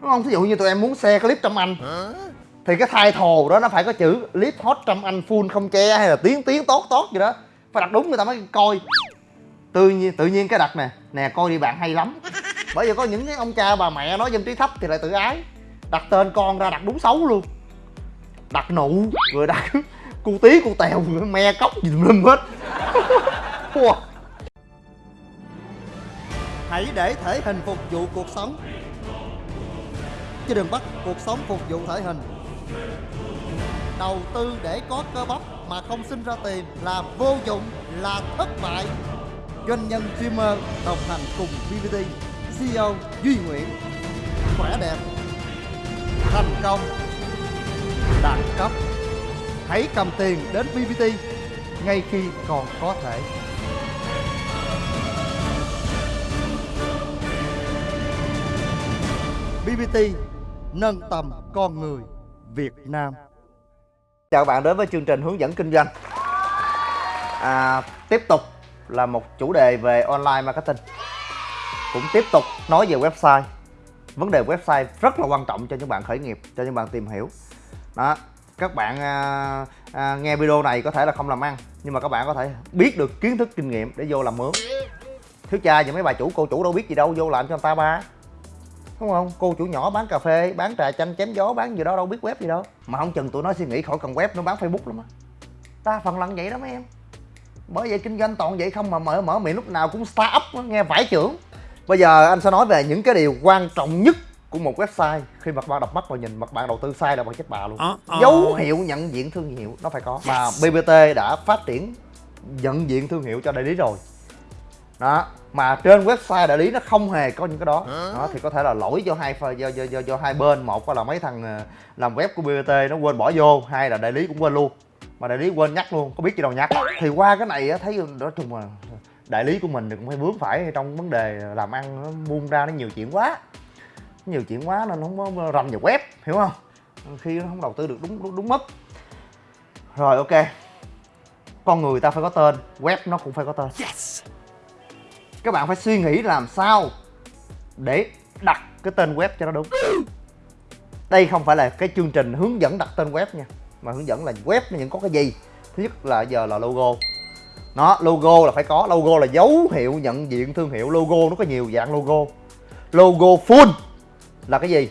đúng không? Thí dụ như tụi em muốn xe clip trăm anh. Thì cái thai thồ đó nó phải có chữ clip hot trăm anh full không che hay là tiếng tiếng tốt tốt gì đó. Phải đặt đúng người ta mới coi. Tự nhiên tự nhiên cái đặt nè nè coi đi bạn hay lắm. Bởi vì có những cái ông cha bà mẹ nói dân trí thấp thì lại tự ái. Đặt tên con ra đặt đúng xấu luôn. Đặt nụ rồi đặt cu tí cu tèo me cốc gì lum hết. Wow. hãy để thể hình phục vụ cuộc sống chứ đừng bắt cuộc sống, phục vụ thể hình. Đầu tư để có cơ bắp mà không sinh ra tiền là vô dụng, là thất bại. Doanh nhân streamer đồng hành cùng BBT CEO Duy Nguyễn. Khỏe đẹp, thành công, đẳng cấp. Hãy cầm tiền đến BBT ngay khi còn có thể. BBT nâng tầm con người Việt Nam. Chào bạn đến với chương trình hướng dẫn kinh doanh. À, Tiếp tục là một chủ đề về online marketing. Cũng tiếp tục nói về website. Vấn đề website rất là quan trọng cho những bạn khởi nghiệp, cho những bạn tìm hiểu. Đó, các bạn à, à, nghe video này có thể là không làm ăn Nhưng mà các bạn có thể biết được kiến thức kinh nghiệm để vô làm mướn. Thiếu cha và mấy bà chủ cô chủ đâu biết gì đâu vô làm cho người ta ba đúng không? Cô chủ nhỏ bán cà phê bán trà chanh chém gió bán gì đó đâu biết web gì đâu. Mà không chừng tụi nó suy nghĩ khỏi cần web nó bán facebook lắm á. Ta phần lần vậy đó mấy em. Bởi vậy kinh doanh toàn vậy không mà mở mở miệng lúc nào cũng start up nghe vải trưởng bây giờ anh sẽ nói về những cái điều quan trọng nhất của một website khi mặt bạn đập mắt vào nhìn mặt bạn đầu tư sai là bằng chết bà luôn. Uh-oh. dấu hiệu nhận diện thương hiệu nó phải có. Mà bbt đã phát triển nhận diện thương hiệu cho đại lý rồi đó mà trên website đại lý nó không hề có những cái đó. Đó thì có thể là lỗi do hai do, do, do, do hai bên. Một là mấy thằng ờ, làm web của BBT nó quên bỏ vô hai là đại lý cũng quên luôn. Mà đại lý quên nhắc luôn có biết gì đâu nhắc. Thì qua cái này thấy nói chung là đại lý của mình thì cũng phải vướng phải trong vấn đề làm ăn nó buông ra nó nhiều chuyện quá. Nhiều chuyện quá nên không có rành vào web hiểu không? Khi nó không đầu tư được đúng đúng, đúng mức. Rồi ok. Con người ta phải có tên web nó cũng phải có tên. Yes! Các bạn phải suy nghĩ làm sao để đặt cái tên web cho nó đúng. Đây không phải là cái chương trình hướng dẫn đặt tên web nha, mà hướng dẫn là web nó những có cái gì. Thứ nhất là giờ là logo. Nó, logo là phải có. Logo là dấu hiệu nhận diện thương hiệu. Logo nó có nhiều dạng logo. Logo full là cái gì?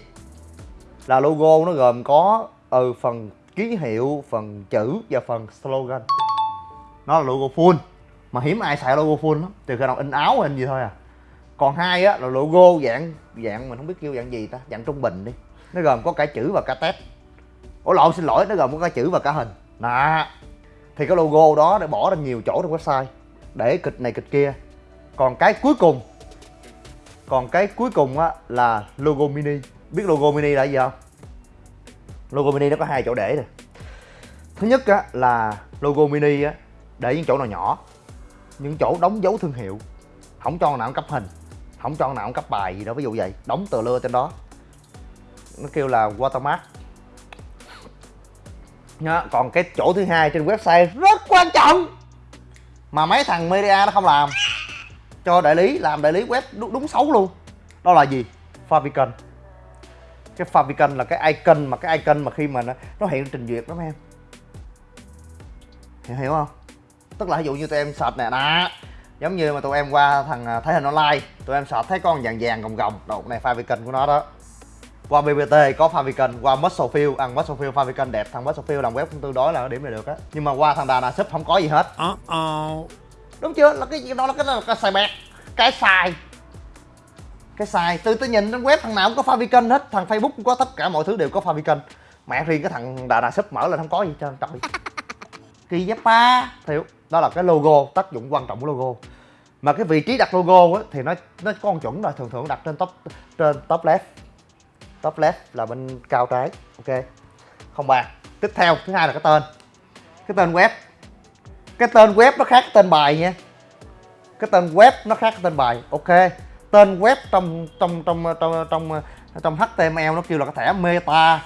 Là logo nó gồm có ừ phần ký hiệu, phần chữ và phần slogan. Nó là logo full mà hiếm ai xài logo full lắm, từ khi nào in áo hay in gì thôi à. Còn hai á, là logo, dạng dạng mình không biết kêu dạng gì ta, dạng trung bình đi. Nó gồm có cả chữ và cả test. Ủa, lộn, xin lỗi, nó gồm có cả chữ và cả hình. Nè thì cái logo đó để bỏ ra nhiều chỗ trong website, để kịch này kịch kia. Còn cái cuối cùng, còn cái cuối cùng á, là logo mini. Biết logo mini là gì không? Logo mini nó có hai chỗ để nè. Thứ nhất á, là logo mini á, để những chỗ nào nhỏ những chỗ đóng dấu thương hiệu. Không cho nào cũng cấp hình. Không cho nào cũng cấp bài gì đó ví dụ vậy. Đóng tờ lưa trên đó. Nó kêu là watermark. Đó. còn cái chỗ thứ hai trên website rất quan trọng mà mấy thằng media nó không làm. Cho đại lý làm đại lý web đúng, đúng xấu luôn. Đó là gì? Favicon cái favicon là cái icon mà cái icon mà khi mà nó, nó hiện trình duyệt đó mấy em. Hiểu, hiểu không? Tức là ví dụ như tụi em search nè đó. Giống như mà tụi em qua thằng à, thấy hình online tụi em search thấy con vàng vàng gồng gồng. Đầu này favicon của nó đó. Qua BBT có favicon qua Musclefield ăn Musclefield favicon đẹp thằng Musclefield làm web cũng tương đối là điểm này được á. Nhưng mà qua thằng Dana Shop không có gì hết. Uh-oh. đúng chưa? Là cái đó là cái đó là cái sai bẹt cái sai cái sai từ tôi nhìn trên web thằng nào cũng có favicon hết. Thằng facebook cũng có tất cả mọi thứ đều có favicon mẹ riêng cái thằng Dana Shop mở lên không có gì trơn trời. Kỳ giáp ba. Hiểu đó là cái logo tác dụng quan trọng của logo. Mà cái vị trí đặt logo á, thì nó nó có con chuẩn rồi thường thường đặt trên top trên top left. Top left là bên cao trái ok. Không bàn. Tiếp theo thứ hai là cái tên. Cái tên web. Cái tên web nó khác cái tên bài nha. Cái tên web nó khác cái tên bài ok. Tên web trong trong trong trong trong trong HTML nó kêu là cái thẻ meta.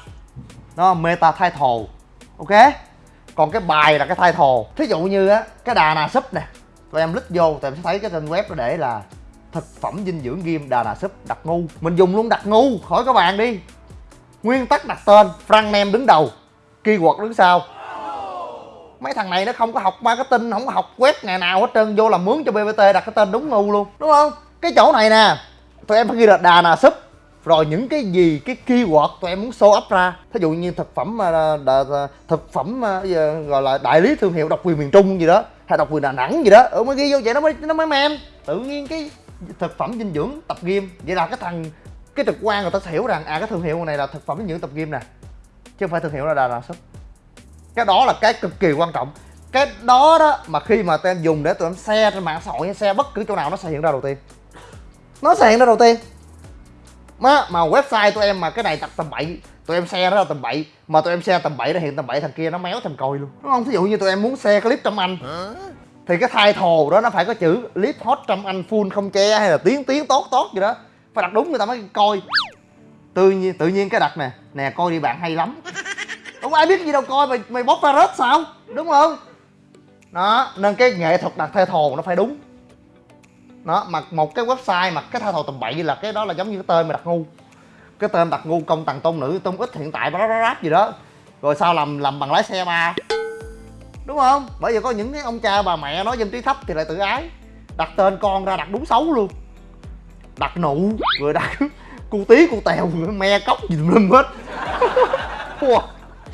Nó meta title ok còn cái bài là cái title. Thí dụ như á, cái đà nà súp nè, tụi em lít vô, tụi em sẽ thấy cái tên web nó để là thực phẩm dinh dưỡng ghim đà nà súp đặc ngu. Mình dùng luôn đặc ngu khỏi các bạn đi. Nguyên tắc đặt tên, frank nem đứng đầu keyword đứng sau. Mấy thằng này nó không có học marketing, không có học web ngày nào hết trơn, vô làm mướn cho bbt đặt cái tên đúng ngu luôn, đúng không? Cái chỗ này nè, tụi em phải ghi là đà nà súp rồi những cái gì, cái keyword tụi em muốn show up ra, thí dụ như thực phẩm mà thực phẩm mà gọi là đại lý thương hiệu độc quyền miền trung gì đó, hay độc quyền đà nẵng gì đó ừ mới ghi vô vậy nó mới nó mới men tự nhiên cái thực phẩm dinh dưỡng tập gym, vậy là cái thằng, cái trực quan người ta sẽ hiểu rằng à cái thương hiệu này là thực phẩm dinh dưỡng tập gym nè, chứ không phải thương hiệu là đà Nẵng. cái đó là cái cực kỳ quan trọng. Cái đó đó mà khi mà tụi em dùng để tụi em xe trên mạng xã hội hay xe bất cứ chỗ nào, nó sẽ hiện ra đầu tiên. Nó sẽ hiện ra đầu tiên mà, mà website tụi em mà cái này tập tầm bậy tụi em share nó ra tầm bậy mà tụi em share tầm bậy nó hiện tầm bậy thằng kia nó méo thành coi luôn. Đúng không? Thí dụ như tụi em muốn share clip trong anh thì cái thai thồ đó nó phải có chữ clip hot trong anh full không che hay là tiếng tiếng tốt tốt gì đó. Phải đặt đúng người ta mới coi. Tự nhiên tự nhiên cái đặt nè nè coi đi bạn hay lắm. Không ai biết gì đâu coi mày mày bóc ra rớt sao? Đúng không? Đó nên cái nghệ thuật đặt thai thồ nó phải đúng đó, mà một cái website mà cái thao thầu tầm bậy là cái đó là giống như cái tên mà đặt ngu. Cái tên đặt ngu công tầng tôn nữ, tôn ít hiện tại bla ráp gì đó. Rồi sao làm làm bằng lái xe ba? Đúng không? Bởi vì có những cái ông cha bà mẹ nói dân trí thấp thì lại tự ái. Đặt tên con ra đặt đúng xấu luôn. Đặt nụ, rồi đặt cu tí, cu tèo, me cốc gì tùm hết.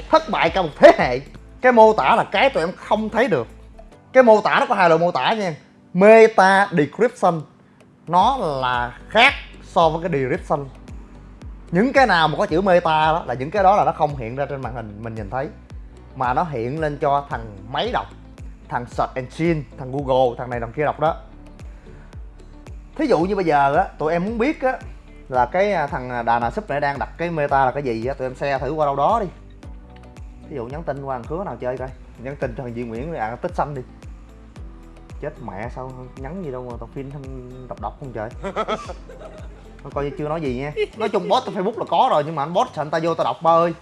Thất bại cả một thế hệ. Cái mô tả là cái tụi em không thấy được. Cái mô tả nó có hai loại mô tả nha meta description nó là khác so với cái description. Những cái nào mà có chữ meta đó, là những cái đó là nó không hiện ra trên màn hình mình nhìn thấy. Mà nó hiện lên cho thằng máy đọc, thằng search engine, thằng google, thằng này thằng kia đọc đó. Thí dụ như bây giờ á, tụi em muốn biết á, là cái à, thằng à, đà nà súp này đang đặt cái meta là cái gì á, tụi em xe thử qua đâu đó đi. Ví dụ nhắn tin qua thằng khứa nào chơi coi. Nhắn tin cho thằng Duy Nguyễn à tích xanh đi chết mẹ sao nhắn gì đâu mà tao phim đọc đọc không trời. Nó coi như chưa nói gì nha. Nói chung bot trên facebook là có rồi nhưng mà anh bot anh ta vô tao đọc ba ơi.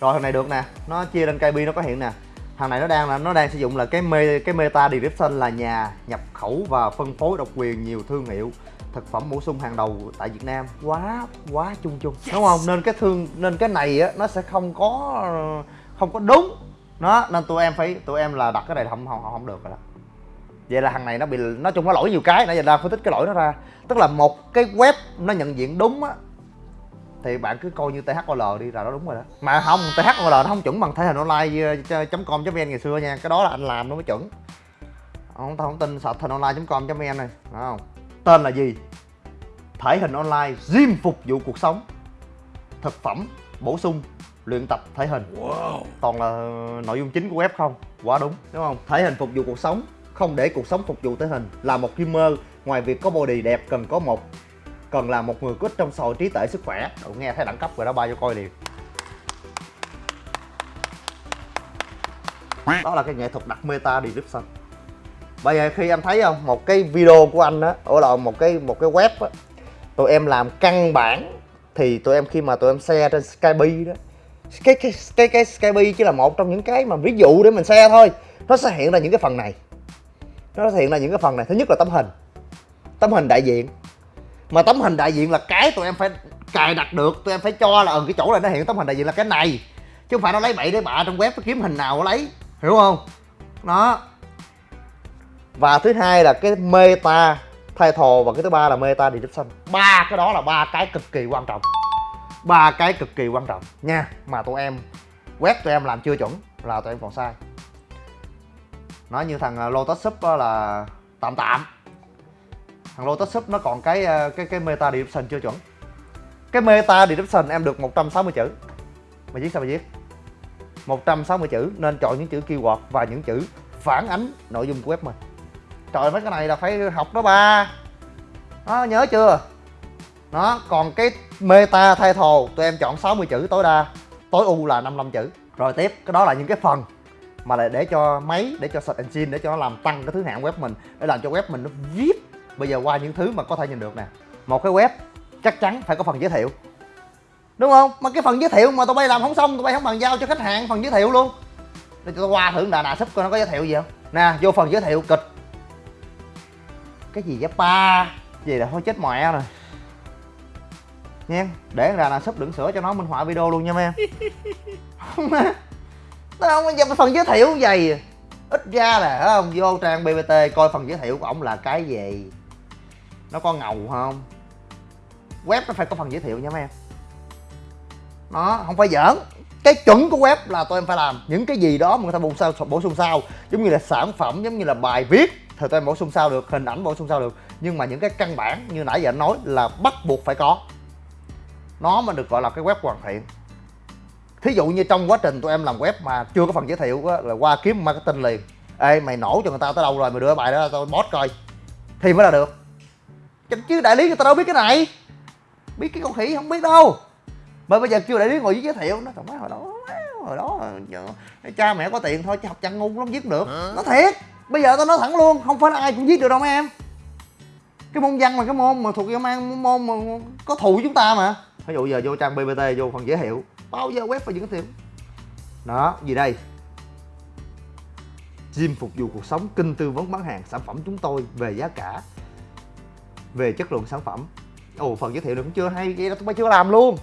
Rồi thằng này được nè. Nó chia lên KB nó có hiện nè. Thằng này nó đang là nó đang sử dụng là cái mê cái meta description là nhà nhập khẩu và phân phối độc quyền nhiều thương hiệu thực phẩm bổ sung hàng đầu tại Việt Nam. Quá quá chung chung. Yes. đúng không? Nên cái thương nên cái này á nó sẽ không có không có đúng. Nó nên tụi em phải tụi em là đặt cái này không không không được rồi đó vậy là thằng này nó bị nói chung nó lỗi nhiều cái nãy giờ ra phân tích cái lỗi nó ra. Tức là một cái web nó nhận diện đúng á thì bạn cứ coi như THOL đi là nó đúng rồi đó. Mà không THOL nó không chuẩn bằng thể hình online com vn ngày xưa nha cái đó là anh làm nó mới chuẩn. Không tao không tin sạch hình online com vn này phải không? Tên là gì? Thể hình online gym phục vụ cuộc sống thực phẩm bổ sung luyện tập thể hình. Wow. toàn là nội dung chính của web không? Quá đúng đúng không? Thể hình phục vụ cuộc sống không để cuộc sống phục vụ thể hình là một gamer ngoài việc có body đẹp, cần có một, cần là một người có ích trong sòi trí tuệ, sức khỏe. Cậu nghe thấy đẳng cấp rồi đó, ba cho coi liền. Đó là cái nghệ thuật đặt meta description bây giờ khi em thấy không, một cái video của anh á ở là một cái một cái web á, tụi em làm căn bản, thì tụi em khi mà tụi em share trên Skype đó, cái cái cái cái Skype chỉ là một trong những cái mà ví dụ để mình share thôi, nó sẽ hiện ra những cái phần này nó thể hiện là những cái phần này. Thứ nhất là tấm hình. Tấm hình đại diện. Mà tấm hình đại diện là cái tụi em phải cài đặt được tụi em phải cho là ở ừ, cái chỗ này nó hiện tấm hình đại diện là cái này. Chứ không phải nó lấy bậy để bạ trong web nó kiếm hình nào nó lấy. Hiểu không? Nó và thứ hai là cái meta title và cái thứ ba là meta description. Ba cái đó là ba cái cực kỳ quan trọng. Ba cái cực kỳ quan trọng nha. Mà tụi em web tụi em làm chưa chuẩn là tụi em còn sai nó như thằng à, Lotus Sub là tạm tạm thằng Lotus Sub nó còn cái à, cái cái meta description chưa chuẩn. Cái meta description em được 160 chữ. Mày viết sao mày viết? 160 chữ, nên chọn những chữ keyword và những chữ phản ánh nội dung của web mình. Trời mấy cái này là phải học đó ba. Nó nhớ chưa? Nó còn cái meta title, tụi em chọn 60 chữ tối đa. Tối ưu là 55 chữ. Rồi tiếp, cái đó là những cái phần mà lại để cho máy để cho search engine để cho nó làm tăng cái thứ hạng web mình để làm cho web mình nó viết bây giờ qua những thứ mà có thể nhìn được nè. Một cái web chắc chắn phải có phần giới thiệu. Đúng không? Mà cái phần giới thiệu mà tụi bay làm không xong tụi bay không bàn giao cho khách hàng phần giới thiệu luôn. Để cho tao qua thử đà nà súp coi nó có giới thiệu gì không? Nè vô phần giới thiệu kịch. Cái gì vậy ba? Gì là thôi chết mẹ rồi. Nha để ra là sắp đựng sữa cho nó minh họa video luôn nha mấy em nó không có phần giới thiệu vậy, ít ra là không vô trang bbt coi phần giới thiệu của ổng là cái gì? Nó có ngầu không? Web nó phải có phần giới thiệu nha mấy em. Nó không phải giỡn. Cái chuẩn của web là tụi em phải làm những cái gì đó mà người ta bổ sao bổ sung sao. Giống như là sản phẩm giống như là bài viết thì tụi em bổ sung sao được hình ảnh bổ sung sao được. Nhưng mà những cái căn bản như nãy giờ anh nói là bắt buộc phải có. Nó mà được gọi là cái web hoàn thiện thí dụ như trong quá trình tụi em làm web mà chưa có phần giới thiệu á, là qua kiếm marketing liền. Ê mày nổ cho người ta tới đâu rồi mày đưa bài đó tao bot coi. Thì mới là được. Chứ đại lý người ta đâu biết cái này. Biết cái con khỉ không biết đâu. Mà bây giờ kêu đại lý ngồi giới thiệu nó trời hồi đó hồi đó cha mẹ có tiền thôi chứ học chăn ngu lắm viết được. Nó thiệt. Bây giờ tao nói thẳng luôn không phải là ai cũng viết được đâu mấy em. Cái môn văn là cái môn mà thuộc mang môn mà có thù chúng ta mà. Ví dụ giờ vô trang bbt vô phần giới thiệu bao giờ web phải giới thiệu đó gì đây? Gym phục vụ cuộc sống kinh tư vấn bán hàng sản phẩm chúng tôi về giá cả về chất lượng sản phẩm. Ồ phần giới thiệu được cũng chưa hay vậy đó tụi bay chưa làm luôn.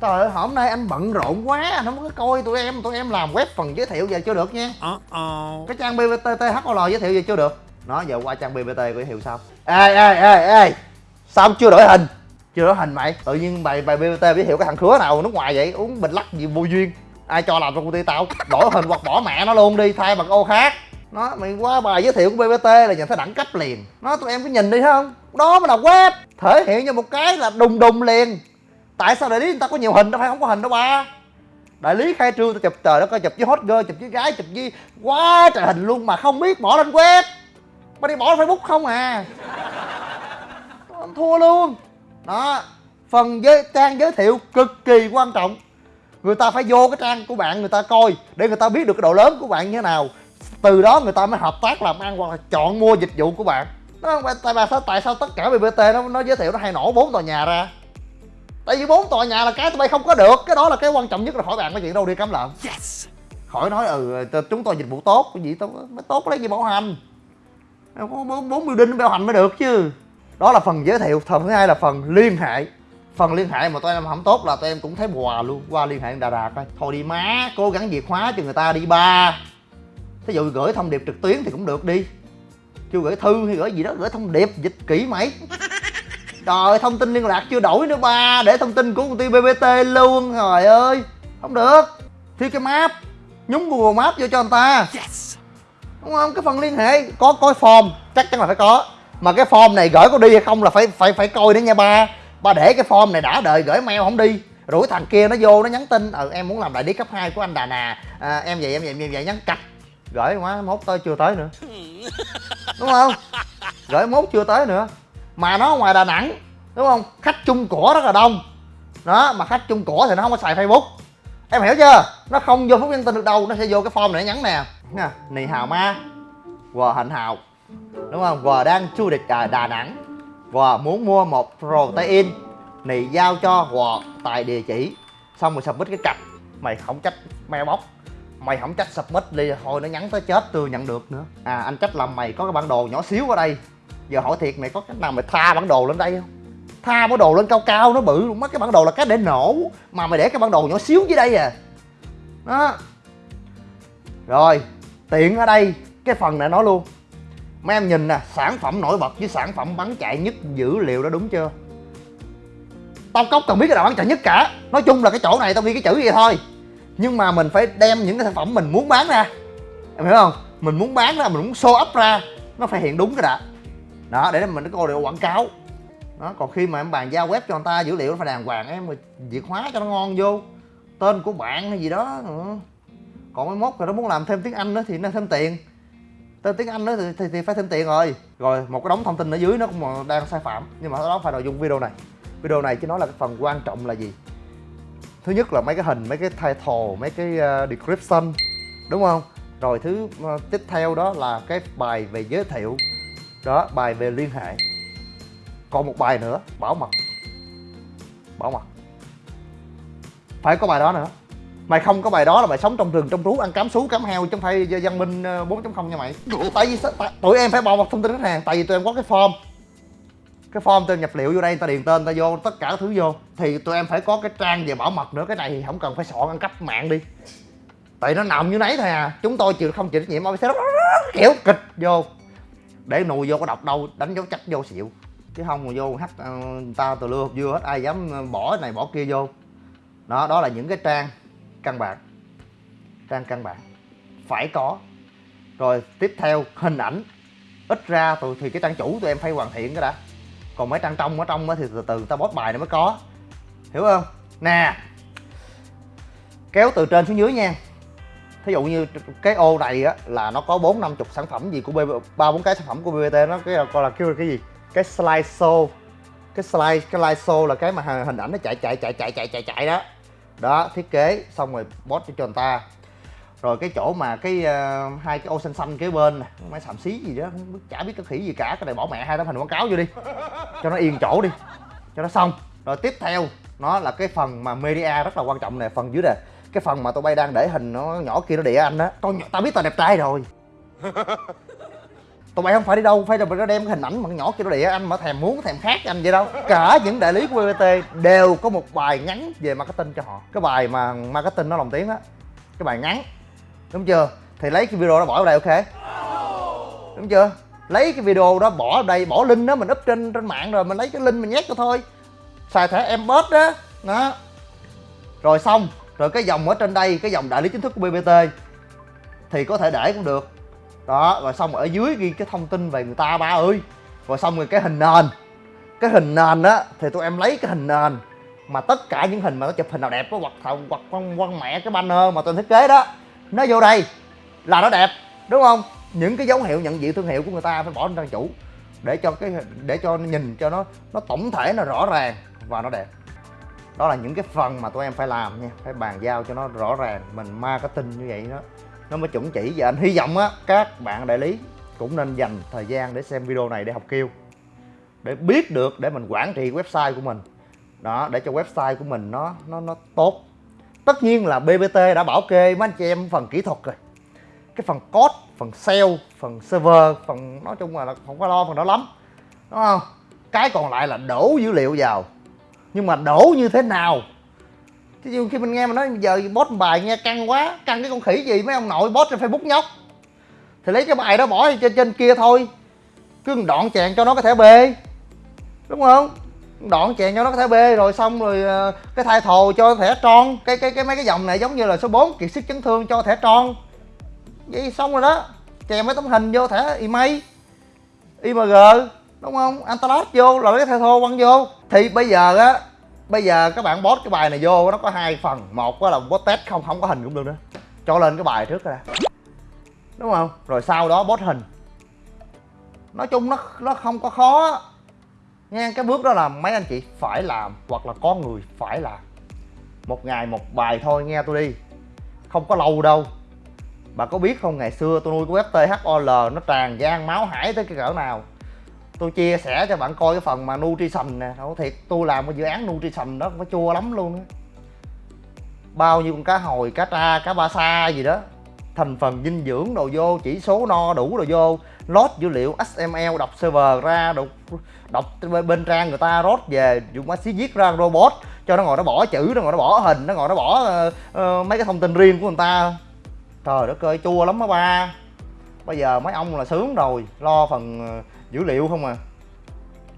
Trời ơi hôm nay anh bận rộn quá anh không có coi tụi em tụi em làm web phần giới thiệu về chưa được nha. Uh -oh. cái trang bbt thol giới thiệu về chưa được? Nó giờ qua trang bbt giới thiệu sao? Ê ê ê ê sao chưa đổi hình chưa có hình mày? Tự nhiên bài bài bbt giới thiệu cái thằng khứa nào nước ngoài vậy? Uống bình lắc gì vô duyên. Ai cho làm trong công ty tao? Đổi hình hoặc bỏ mẹ nó luôn đi, thay bằng ô khác. Nó, mày qua bài giới thiệu của bbt là nhìn thấy đẳng cấp liền. Nó, tụi em cứ nhìn đi, thấy không? Đó mới là web. Thể hiện cho một cái là đùng đùng liền. Tại sao đại lý người ta có nhiều hình? Đâu phải không có hình đâu ba. Đại lý khai trương, tao chụp, trời đó coi chụp với hot girl, chụp với gái, chụp với quá trời hình luôn mà không biết bỏ lên web. Mà đi bỏ lên facebook không à. Thua luôn đó phần giới trang giới thiệu cực kỳ quan trọng. Người ta phải vô cái trang của bạn người ta coi để người ta biết được cái độ lớn của bạn như thế nào. Từ đó người ta mới hợp tác làm ăn hoặc là chọn mua dịch vụ của bạn. Nó tại sao tại sao tất cả bbt nó nó giới thiệu nó hay nổ bốn tòa nhà ra? Tại vì bốn tòa nhà là cái tụi bay không có được. Cái đó là cái quan trọng nhất là khỏi bạn cái chuyện đâu đi cắm lợn. Yes. khỏi nói ừ chúng tôi dịch vụ tốt. Cái gì tôi mới tốt lấy gì bảo hành? Có bốn bốn building bảo hành mới được chứ đó là phần giới thiệu phần thứ hai là phần liên hệ. Phần liên hệ mà tụi em không tốt là tụi em cũng thấy bùa luôn. Qua liên hệ đà đà coi. Thôi đi má cố gắng việt hóa cho người ta đi ba. Thí dụ gửi thông điệp trực tuyến thì cũng được đi. Chưa gửi thư hay gửi gì đó gửi thông điệp dịch kỹ mày Trời thông tin liên lạc chưa đổi nữa ba. Để thông tin của công ty BBT luôn Trời ơi. Không được. Thiếu cái map. Nhúng Google Maps vô cho người ta. Yes. Đúng không? Cái phần liên hệ Có coi form Chắc chắn là phải có mà cái form này gửi có đi hay không là phải phải phải coi đấy nha ba. Ba để cái form này đã đợi gửi mail không đi. Rủi thằng kia nó vô nó nhắn tin ừ em muốn làm đại lý cấp 2 của anh Đà Nà. À, em vậy em vậy em vậy. Nhắn cạch. Gửi quá mốt tới chưa tới nữa. Đúng không? Gửi mốt chưa tới nữa. Mà nó ngoài đà nẵng đúng không? Khách chung của rất là đông. Đó mà khách chung của thì nó không có xài facebook. Em hiểu chưa? Nó không vô phút nhắn tin được đâu nó sẽ vô cái form này nhắn nè. Nè nì hào ma. Quờ hạnh hào đúng không? Quờ đang du lịch à, đà nẵng và muốn mua một protein này giao cho quờ tại địa chỉ. Xong rồi submit cái cặp. Mày không trách mailbox mày không trách submit đi thôi nó nhắn tới chết tôi nhận được nữa. À anh trách là mày có cái bản đồ nhỏ xíu ở đây. Giờ hỏi thiệt mày có cách nào mày tha bản đồ lên đây không? Tha bản đồ lên cao cao nó bự mất cái bản đồ là cái để nổ. Mà mày để cái bản đồ nhỏ xíu dưới đây à. Đó. Rồi tiện ở đây cái phần này nói luôn mấy em nhìn nè, sản phẩm nổi bật với sản phẩm bắn chạy nhất dữ liệu đó đúng chưa? Tao cốc cần biết cái nào bắn chạy nhất cả. Nói chung là cái chỗ này tao ghi cái chữ vậy thôi. Nhưng mà mình phải đem những cái sản phẩm mình muốn bán ra. Em hiểu không? Mình muốn bán ra, mình muốn show up ra, nó phải hiện đúng cái đã. Đó, để mình có được quảng cáo. Đó, còn khi mà em bàn giao web cho người ta, dữ liệu nó phải đàng hoàng, em việc hóa cho nó ngon vô. Tên của bạn hay gì đó nữa. còn mấy mốt rồi nó muốn làm thêm tiếng anh nữa thì nó thêm tiền tên tiếng anh đó thì, thì, thì phải thêm tiền rồi. Rồi một cái đống thông tin ở dưới nó cũng đang sai phạm. Nhưng mà đó phải nội dung video này. Video này chứ nói là cái phần quan trọng là gì? Thứ nhất là mấy cái hình mấy cái title mấy cái uh, description. Đúng không? Rồi thứ uh, tiếp theo đó là cái bài về giới thiệu. Đó bài về liên hệ. Còn một bài nữa bảo mật. Bảo mật. Phải có bài đó nữa mày không có bài đó là mày sống trong rừng trong rú ăn cám sú cám heo chứ không phải văn minh 4.0 ờ, nha mày. Tại vì tụi em phải bảo mật thông tin khách hàng tại vì tụi em có cái form. Cái form tên nhập liệu vô đây ta điền tên ta vô tất cả thứ vô. Thì tụi em phải có cái trang về bảo mật nữa cái này thì không cần phải soạn ăn cắp mạng đi. Tại nó nằm như nấy thôi à. Chúng tôi chịu không chịu trách nhiệm sẽ kiểu kịch vô. Để nùi vô có độc đâu đánh dấu chắc vô xịu. Chứ không mà vô hắt uh, ta từ lưa vừa hết ai dám bỏ này bỏ kia vô. Đó đó là những cái trang căn bản, trang căn bản. Phải có. Rồi tiếp theo, hình ảnh. Ít ra tụi, thì cái trang chủ tụi em phải hoàn thiện cái đã. Còn mấy trang trong ở trong thì từ từ ta bóp bài nó mới có. Hiểu không? Nè. Kéo từ trên xuống dưới nha. Thí dụ như cái ô này á là nó có bốn năm chục sản phẩm gì của ba bốn cái sản phẩm của bbt nó cái gọi là kêu cái gì? Cái slide show. Cái slide cái slide show là cái mà hình ảnh nó chạy chạy chạy chạy chạy chạy chạy đó đó thiết kế xong rồi post cho người ta. Rồi cái chỗ mà cái uh, hai cái ô xanh xanh kế bên nè mấy sàm xí gì đó không biết chả biết cái khỉ gì cả cái này bỏ mẹ hai tấm hình quảng cáo vô đi. Cho nó yên chỗ đi cho nó xong. Rồi tiếp theo nó là cái phần mà media rất là quan trọng nè phần dưới nè. Cái phần mà tụi bay đang để hình nó nhỏ kia nó địa anh á. Tao tao biết tao đẹp trai rồi tụi bay không phải đi đâu, phải là nó đem cái hình ảnh mà nhỏ kia nó địa anh mà thèm muốn, thèm khác anh vậy đâu. Cả những đại lý của bbt đều có một bài ngắn về marketing cho họ. Cái bài mà marketing nó lồng tiếng á, cái bài ngắn. Đúng chưa? Thì lấy cái video đó bỏ vào đây, ok? Đúng chưa? Lấy cái video đó bỏ vào đây, bỏ link đó mình up trên trên mạng rồi mình lấy cái link mình nhét cho thôi. Xài thẻ em đó. Đó. Rồi xong. Rồi cái dòng ở trên đây, cái dòng đại lý chính thức của bbt thì có thể để cũng được đó, rồi xong ở dưới ghi cái thông tin về người ta, ba ơi. Rồi xong rồi cái hình nền. Cái hình nền á, thì tụi em lấy cái hình nền mà tất cả những hình mà nó chụp hình nào đẹp có hoặc hoặc con quăng mẹ, cái banner mà tôi thiết kế đó, nó vô đây là nó đẹp, đúng không? Những cái dấu hiệu nhận diện thương hiệu của người ta phải bỏ lên trang chủ để cho cái để cho nó nhìn cho nó nó tổng thể, nó rõ ràng và nó đẹp. Đó là những cái phần mà tụi em phải làm nha, phải bàn giao cho nó rõ ràng, mình marketing như vậy đó nó mới chuẩn chỉ. Và anh hy vọng á, các bạn đại lý cũng nên dành thời gian để xem video này để học kêu, để biết được, để mình quản trị website của mình. Đó, để cho website của mình nó nó nó tốt. Tất nhiên là bbt đã bảo kê, mấy anh chị em phần kỹ thuật rồi. Cái phần code, phần sale, phần server, phần, nói chung là không có lo phần đó lắm. Đúng không? Cái còn lại là đổ dữ liệu vào. Nhưng mà đổ như thế nào? Chứ khi mình nghe mà nói, giờ post bài nghe căng quá, căng cái con khỉ gì? Mấy ông nội post trên facebook nhóc. Thì lấy cái bài đó bỏ trên trên kia thôi. Cứ đoạn chèn cho nó có thể b đúng không? Đoạn chèn cho nó có thể b rồi xong rồi ờ, cái thai thồ cho thẻ tròn cái cái cái mấy cái dòng này giống như là số 4 kiệt sức chấn thương cho thẻ tròn vậy xong rồi đó. Chèn mấy tấm hình vô thẻ email img, đúng không? Antalot vô, rồi cái thai thô quăng vô. Thì bây giờ á bây giờ các bạn post cái bài này vô, nó có hai phần. Một là post test, không không có hình cũng được nữa. Cho lên cái bài trước ra. Đúng không? Rồi sau đó post hình. Nói chung nó nó không có khó. Nha cái bước đó là mấy anh chị phải làm hoặc là có người phải làm. Một ngày một bài thôi, nghe tôi đi. Không có lâu đâu. Bà có biết không, ngày xưa tôi nuôi cái web thol nó tràn gian máu hải tới cái cỡ nào tôi chia sẻ cho bạn coi cái phần mà nutrition nè. Nói thiệt tôi làm cái dự án nutrition đó nó chua lắm luôn á. Bao nhiêu con cá hồi cá tra cá ba sa gì đó. Thành phần dinh dưỡng đồ vô chỉ số no đủ đồ vô. Load dữ liệu xml đọc server ra đọc đọc bên trang người ta rốt về dùng máy xí viết ra robot. Cho nó ngồi nó bỏ chữ nó ngồi nó bỏ hình nó ngồi nó bỏ uh, uh, mấy cái thông tin riêng của người ta. Trời đất ơi chua lắm á ba. Bây giờ mấy ông là sướng rồi lo phần uh, dữ liệu không à?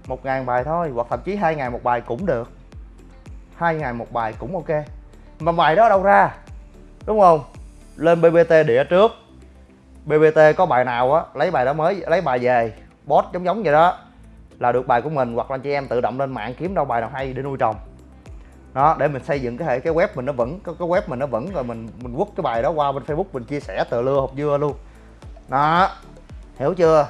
Một ngàn bài thôi hoặc thậm chí hai ngày một bài cũng được. Hai ngày một bài cũng ok. Mà bài đó đâu ra? Đúng không? Lên bbt đĩa trước. Bbt có bài nào á lấy bài đó mới lấy bài về bot giống giống vậy đó là được bài của mình hoặc là chị em tự động lên mạng kiếm đâu bài nào hay để nuôi trồng. Đó để mình xây dựng cái hệ cái web mình nó vẫn cái, cái web mình nó vẫn rồi mình mình quất cái bài đó qua bên facebook mình chia sẻ tờ lưa hộp dưa luôn. Đó hiểu chưa?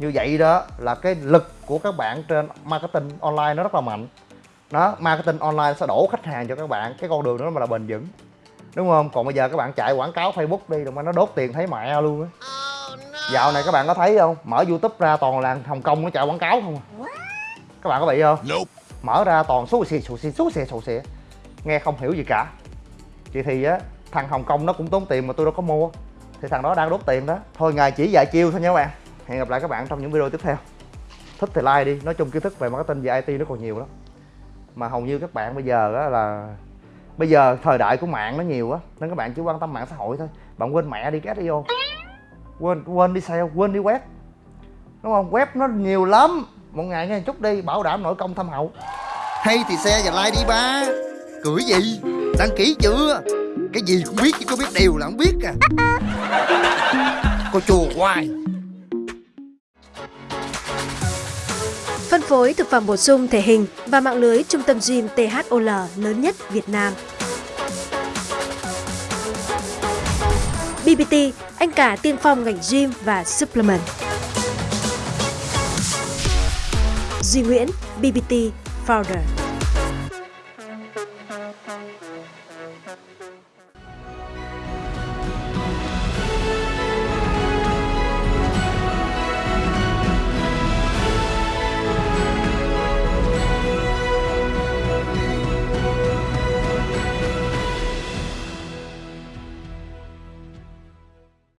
Như vậy đó là cái lực của các bạn trên marketing online nó rất là mạnh. Đó marketing online sẽ đổ khách hàng cho các bạn cái con đường đó mà là bền vững. Đúng không? Còn bây giờ các bạn chạy quảng cáo facebook đi rồi mà nó đốt tiền thấy mẹ luôn á. Dạo này các bạn có thấy không? Mở youtube ra toàn là hồng kông nó chạy quảng cáo không à? các bạn có bị không? Nope. mở ra toàn số xì số xì số xì số xì. Nghe không hiểu gì cả. Chị thì á thằng hồng kông nó cũng tốn tiền mà tôi đâu có mua. Thì thằng đó đang đốt tiền đó. Thôi ngày chỉ vài chiêu thôi nha các bạn hẹn gặp lại các bạn trong những video tiếp theo. Thích thì like đi nói chung kiến thức về marketing về IT nó còn nhiều lắm. Mà hầu như các bạn bây giờ á là bây giờ thời đại của mạng nó nhiều á nên các bạn chỉ quan tâm mạng xã hội thôi. Bạn quên mẹ đi cái SEO quên quên đi sale quên đi web. Đúng không? Web nó nhiều lắm. Một ngày nghe chút đi bảo đảm nội công thâm hậu. Hay thì xe và like đi ba. Cười gì? Đăng ký chưa? Cái gì cũng biết chứ có biết điều là không biết à. Cô chùa hoài Phân phối thực phẩm bổ sung thể hình và mạng lưới trung tâm gym THOL lớn nhất Việt Nam. BBT, anh cả tiên phong ngành gym và supplement. Duy Nguyễn, BBT Founder.